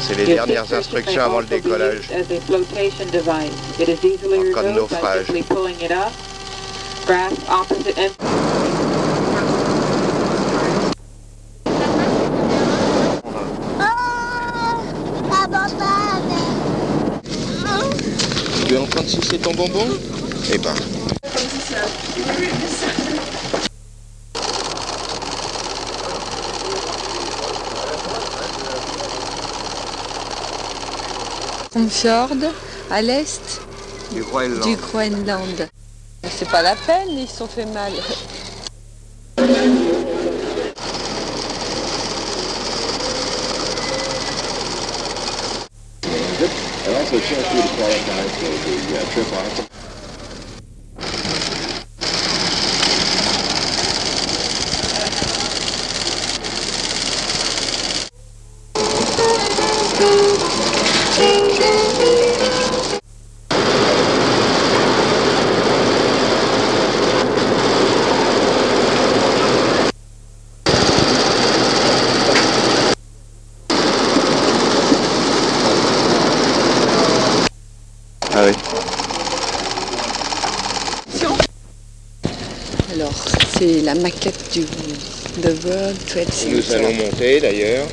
c'est les dernières instructions avant le décollage. En cas de naufrage. simply pulling it up. Grasp opposite end. Tu es en train de sucer ton bonbon? Eh ben. Fjord à l'est Du Groenland. du Groenland. C'est pas la peine, ils se sont fait mal. And also chance for you to qualify for the uh, trip maquette du The World Trade Center. Nous allons monter d'ailleurs.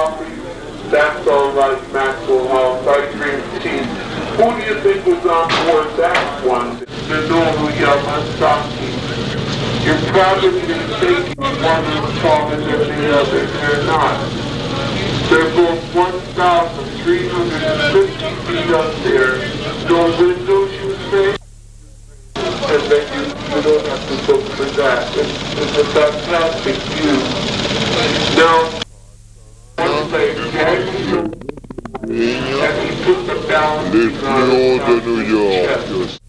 That's all right, Maxwell. I drink tea. Who do you think was on board that one? The Noru Yamasaki. You're probably thinking one is taller than the other. They're not. They're both 1,350 feet up there. No windows, you say? And then you, you don't have to look for that. It's, it's a fantastic view. Now, the balance Les fléaux de New York.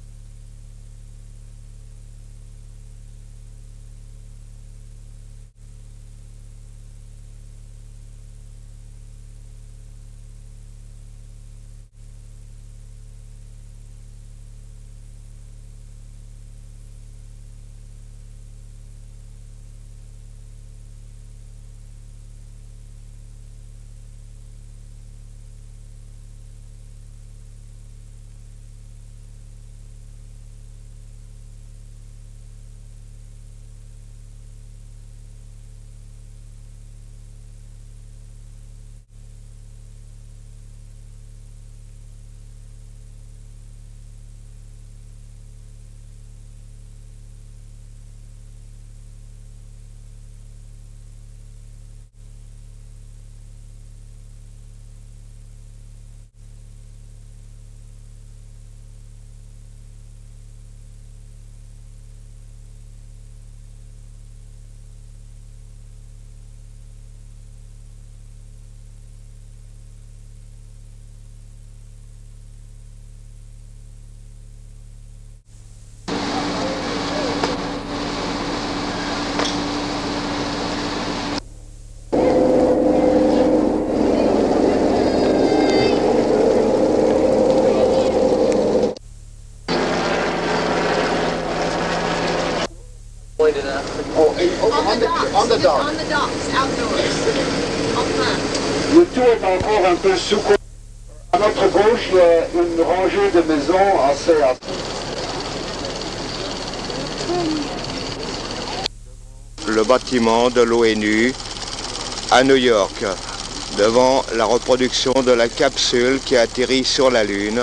On the, on the dock. On the docks, outdoors. En plein. Le tout est encore un peu sous À notre gauche, il y a une rangée de maisons assez... Le bâtiment de l'ONU à New York, devant la reproduction de la capsule qui atterrit sur la Lune.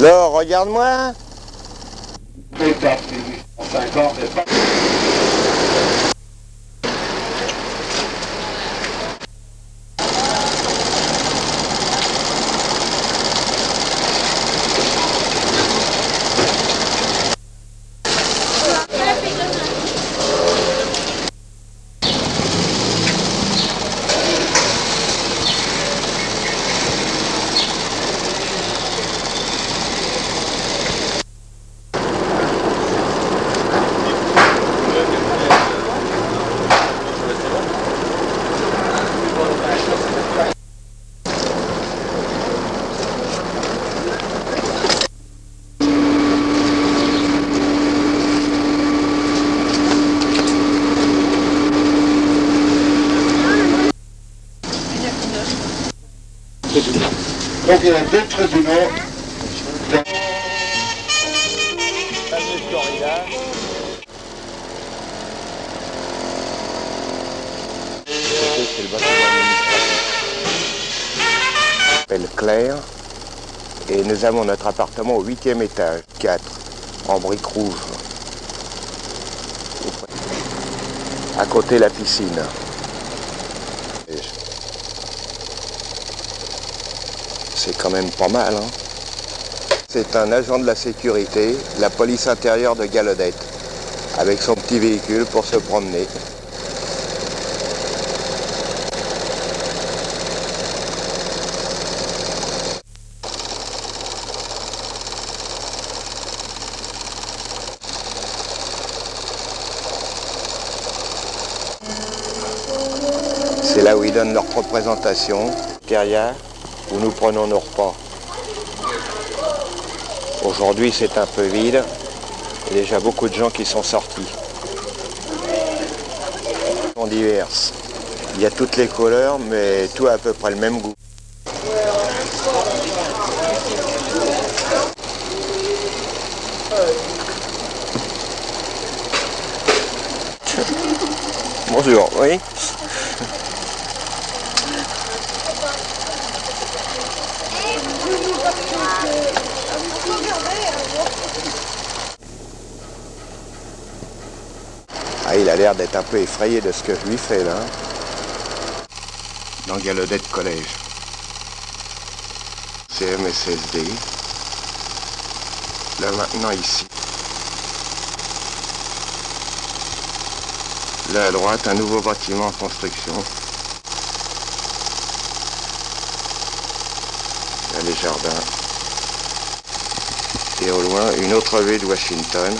Laure, regarde-moi. Très tard, 1850, et pas... Donc il y a deux tribunaux. S'appelle Claire. Et nous avons notre appartement au huitième étage, 4, en briques rouges. À côté la piscine. C'est quand même pas mal, hein C'est un agent de la sécurité, la police intérieure de Galodette, avec son petit véhicule pour se promener. C'est là où ils donnent leur représentation. Derrière, où nous prenons nos repas. Aujourd'hui, c'est un peu vide. Il y a déjà beaucoup de gens qui sont sortis. Sont diverses. Il y a toutes les couleurs, mais tout a à peu près le même goût. Bonjour, oui. A l'air d'être un peu effrayé de ce que je lui fais là. Dans Galodette Collège. CMSSD. Là maintenant ici. Là à droite, un nouveau bâtiment en construction. Là les jardins. Et au loin, une autre vue de Washington.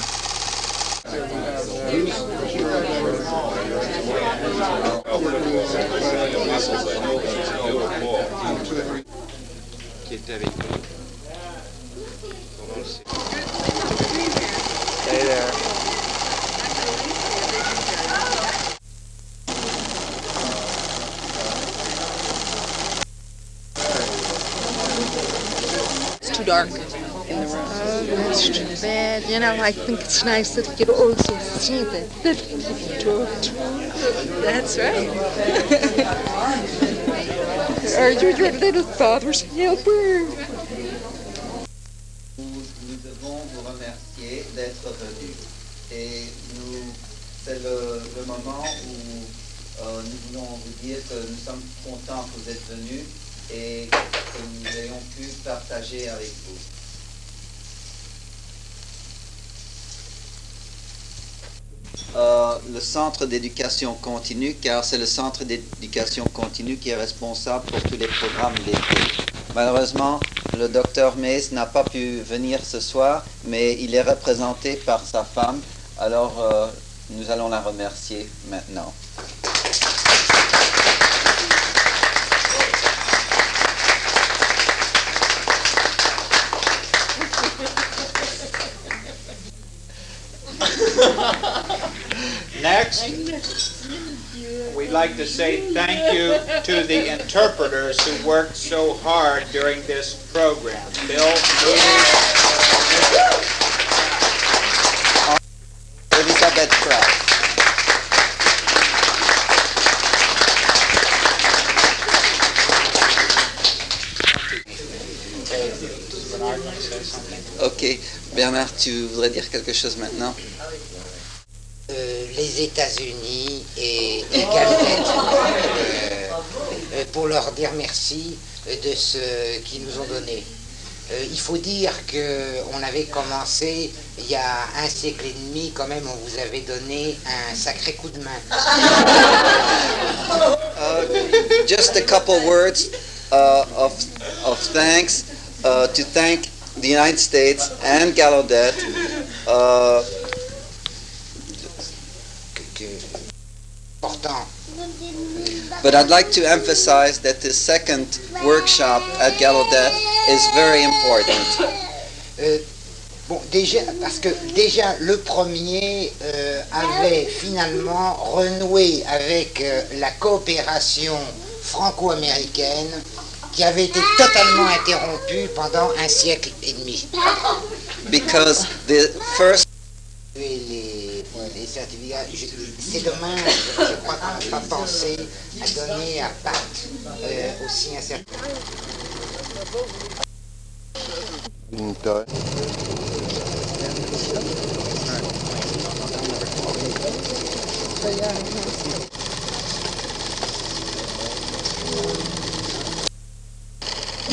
There. It's too dark in the room. Oh, that's too bad. You know, I think it's nice that you also see that. That's right. Nous, devons vous remercier d'être venus. Et nous, c'est le, le moment où euh, nous voulons vous dire que nous sommes contents que vous êtes venus et que nous ayons pu partager avec vous. Le centre d'éducation continue, car c'est le centre d'éducation continue qui est responsable pour tous les programmes d'été. Malheureusement, le docteur Mays n'a pas pu venir ce soir, mais il est représenté par sa femme. Alors, euh, nous allons la remercier maintenant. Next, we'd like to say thank you to the interpreters who worked so hard during this program. Bill Moody, Elisabeth Kraft. Bernard, want to say something? Ok, Bernard, tu voudrais dire quelque chose maintenant Euh, les États-Unis et, et Galnet, euh, euh, pour leur dire merci de ce qu'ils nous ont donné. Euh, il faut dire qu'on avait commencé il y a un siècle et demi, quand même, on vous avait donné un sacré coup de main. Uh, just a couple words uh, of, of thanks uh, to thank the United States and Gallaudet. Uh, Que- que- important. But I'd like to emphasize that the second workshop at Gallaudet is very important. Euh, bon, déjà, parce que déjà le premier euh, avait finalement renoué avec euh, la coopération franco-américaine qui avait été totalement interrompue pendant un siècle et demi. Because the first Et les c'est dommage, je crois qu'on n'a pas pensé à donner à Pat euh, aussi un certificat.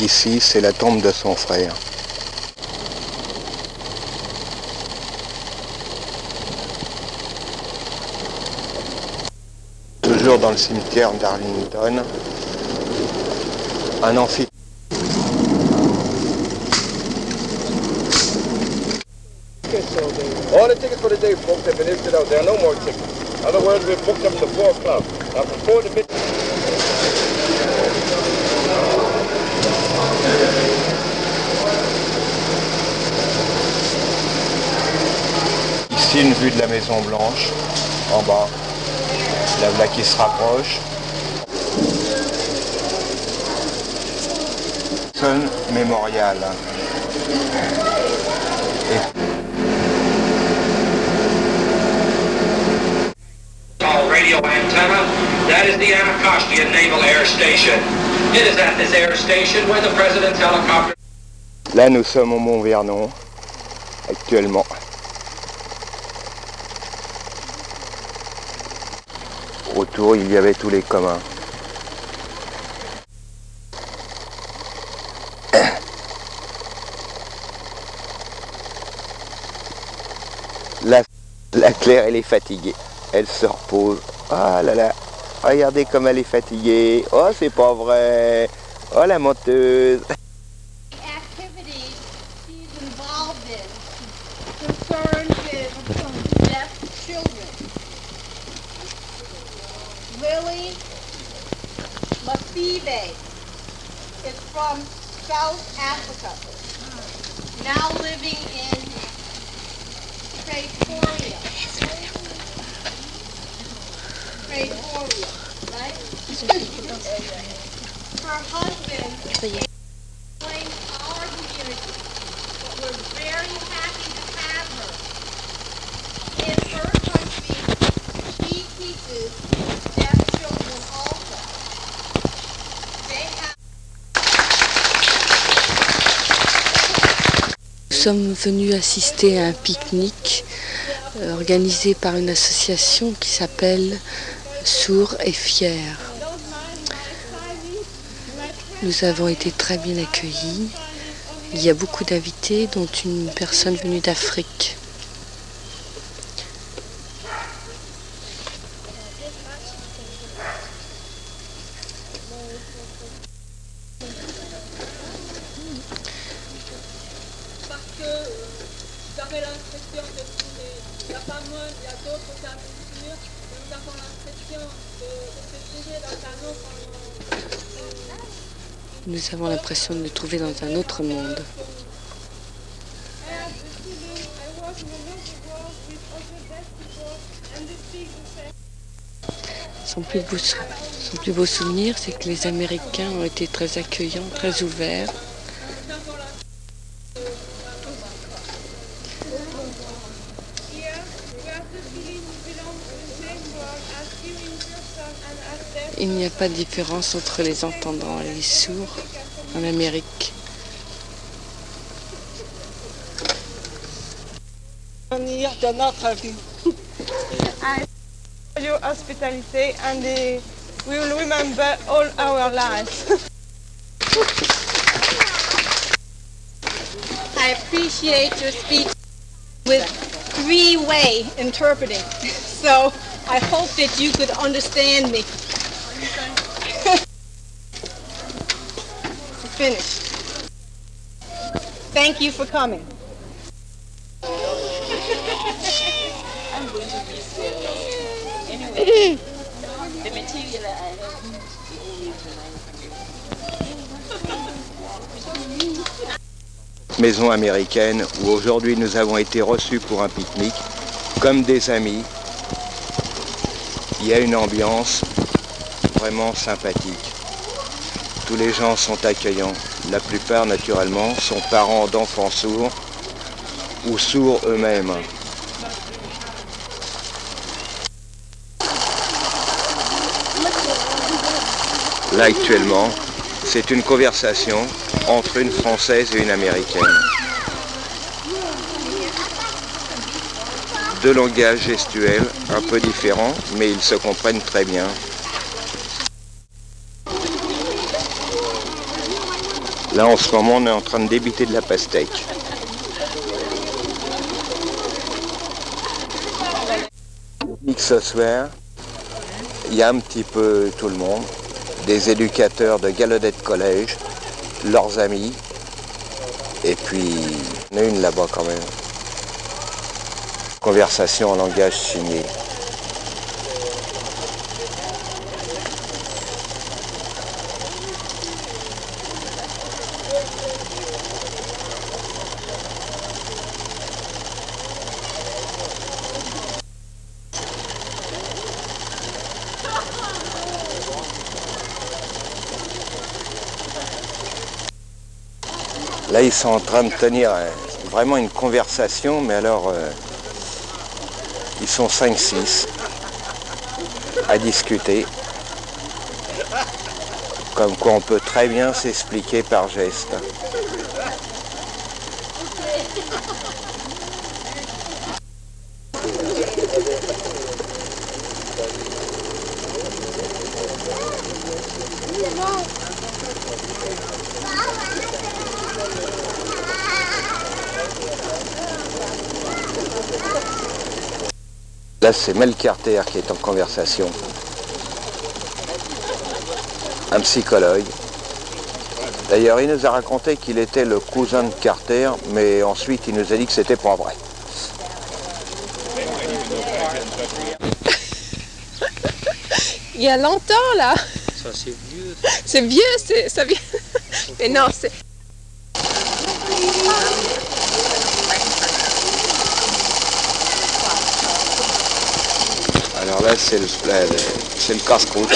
Ici, c'est la tombe de son frère. Toujours dans le cimetière d'Arlington, un amphi All the tickets for the day, folks, have been issued out. There are no more tickets. Other words, we've booked them to 4 o'clock. Now, 4 to midnight. Ici, une vue de la Maison Blanche, en bas. La voilà qui se rapproche. Sun Memorial. Small radio antenna. That is the Anacostia Naval Air Station. It is at this air station where the president's helicopter Là, nous sommes au Mont Vernon, actuellement. Il y avait tous les communs. La, la Claire, elle est fatiguée. Elle se repose. Ah là là. Regardez comme elle est fatiguée. Oh, c'est pas vrai. Oh, la menteuse. Lily Lafive is from South Africa, now living in Pretoria. Pretoria, right? Her husband sommes venus assister à un pique-nique euh, organisé par une association qui s'appelle Sourds et Fiers. Nous avons été très bien accueillis. Il y a beaucoup d'invités, dont une personne venue d'Afrique. Nous avons l'impression de nous trouver dans un autre monde. Son plus beau, son plus beau souvenir, c'est que les Américains ont été très accueillants, très ouverts. Pas de différence entre les entendants et les sourds en Amérique. Venir de notre vie. Your hospitality and we will remember all our lives. I appreciate your speech with three-way interpreting. So I hope that you could understand me. Finished. Maison américaine où aujourd'hui nous avons été reçus pour un pique-nique comme des amis. Il y a une ambiance vraiment sympathique. Tous les gens sont accueillants. La plupart, naturellement, sont parents d'enfants sourds ou sourds eux-mêmes. Là, actuellement, c'est une conversation entre une Française et une Américaine. Deux langages gestuels un peu différents, mais ils se comprennent très bien. Là, en ce moment, on est en train de débiter de la pastèque. Ce il y a un petit peu tout le monde, des éducateurs de Gallaudet Collège, leurs amis, et puis en a une là-bas quand même. Conversation en langage signé. Là, ils sont en train de tenir euh, vraiment une conversation, mais alors, euh, ils sont 5-6 à discuter. Comme quoi, on peut très bien s'expliquer par geste. Là, c'est Mel Carter qui est en conversation. Un psychologue. D'ailleurs, il nous a raconté qu'il était le cousin de Carter, mais ensuite il nous a dit que c'était pas vrai. Il y a longtemps là. Ça, c'est vieux. C'est vieux, c'est ça vient. Mais non, c'est. C'est le, le- casse-croûte,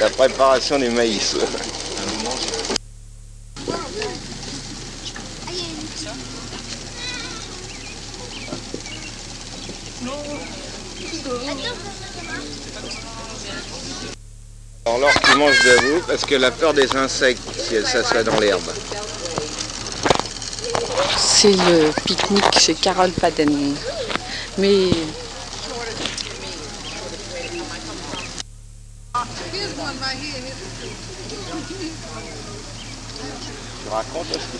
la préparation du maïs. Alors l'or qui mange debout parce que la peur des insectes si elle s'assoit dans l'herbe. C'est le pique-nique chez Carole Paden. Mais Tu